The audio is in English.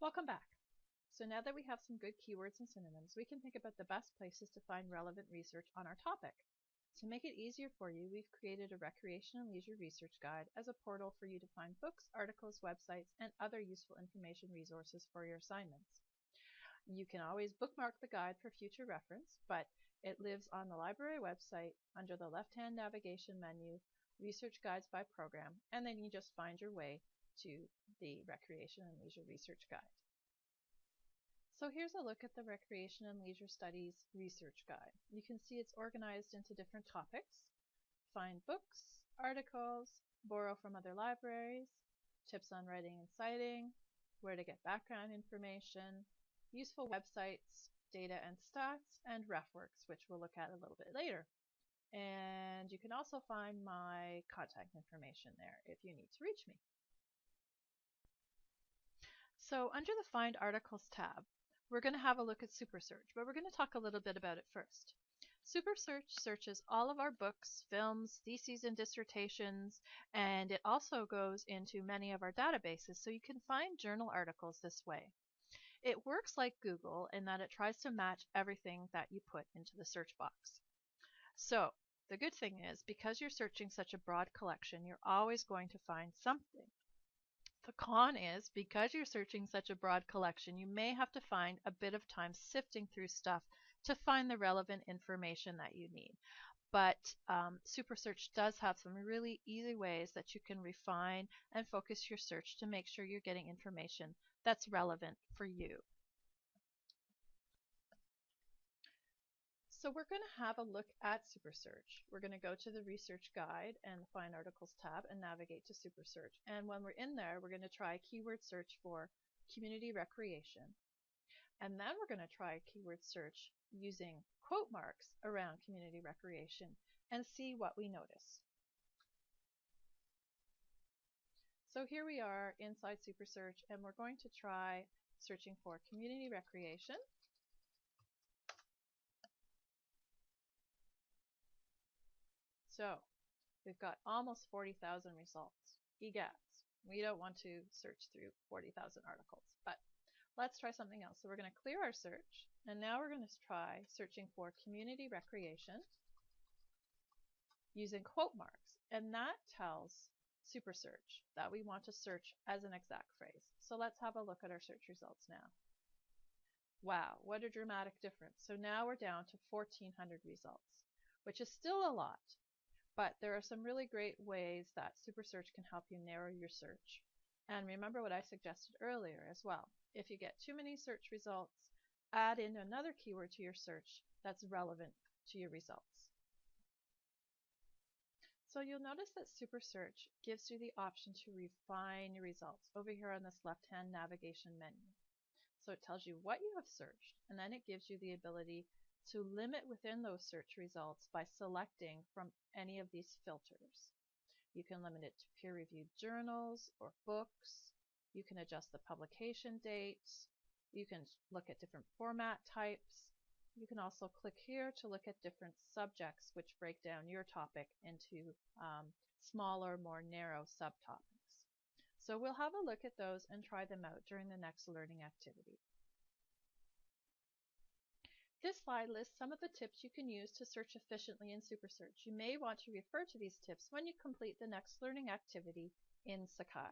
Welcome back. So now that we have some good keywords and synonyms, we can think about the best places to find relevant research on our topic. To make it easier for you, we've created a Recreation and Leisure Research Guide as a portal for you to find books, articles, websites, and other useful information resources for your assignments. You can always bookmark the guide for future reference, but it lives on the library website under the left-hand navigation menu, Research Guides by Program, and then you just find your way to the Recreation and Leisure Research Guide. So here's a look at the Recreation and Leisure Studies Research Guide. You can see it's organized into different topics. Find books, articles, borrow from other libraries, tips on writing and citing, where to get background information, useful websites, data and stats, and RefWorks, which we'll look at a little bit later. And you can also find my contact information there if you need to reach me. So under the Find Articles tab, we're going to have a look at SuperSearch, but we're going to talk a little bit about it first. SuperSearch searches all of our books, films, theses, and dissertations, and it also goes into many of our databases, so you can find journal articles this way. It works like Google in that it tries to match everything that you put into the search box. So the good thing is, because you're searching such a broad collection, you're always going to find something. The con is, because you're searching such a broad collection, you may have to find a bit of time sifting through stuff to find the relevant information that you need. But um, SuperSearch does have some really easy ways that you can refine and focus your search to make sure you're getting information that's relevant for you. So we're going to have a look at SuperSearch. We're going to go to the Research Guide and the Find Articles tab and navigate to SuperSearch. And when we're in there, we're going to try keyword search for community recreation. And then we're going to try keyword search using quote marks around community recreation and see what we notice. So here we are inside SuperSearch and we're going to try searching for community recreation. So we've got almost 40,000 results. EGADS. We don't want to search through 40,000 articles, but let's try something else. So we're going to clear our search, and now we're going to try searching for community recreation using quote marks, and that tells SuperSearch that we want to search as an exact phrase. So let's have a look at our search results now. Wow, what a dramatic difference. So now we're down to 1,400 results, which is still a lot, but there are some really great ways that SuperSearch can help you narrow your search. And remember what I suggested earlier as well. If you get too many search results, add in another keyword to your search that's relevant to your results. So you'll notice that SuperSearch gives you the option to refine your results over here on this left-hand navigation menu. So it tells you what you have searched, and then it gives you the ability to limit within those search results by selecting from any of these filters. You can limit it to peer-reviewed journals or books. You can adjust the publication dates. You can look at different format types. You can also click here to look at different subjects which break down your topic into um, smaller, more narrow subtopics. So we'll have a look at those and try them out during the next learning activity. This slide lists some of the tips you can use to search efficiently in SuperSearch. You may want to refer to these tips when you complete the next learning activity in Sakai.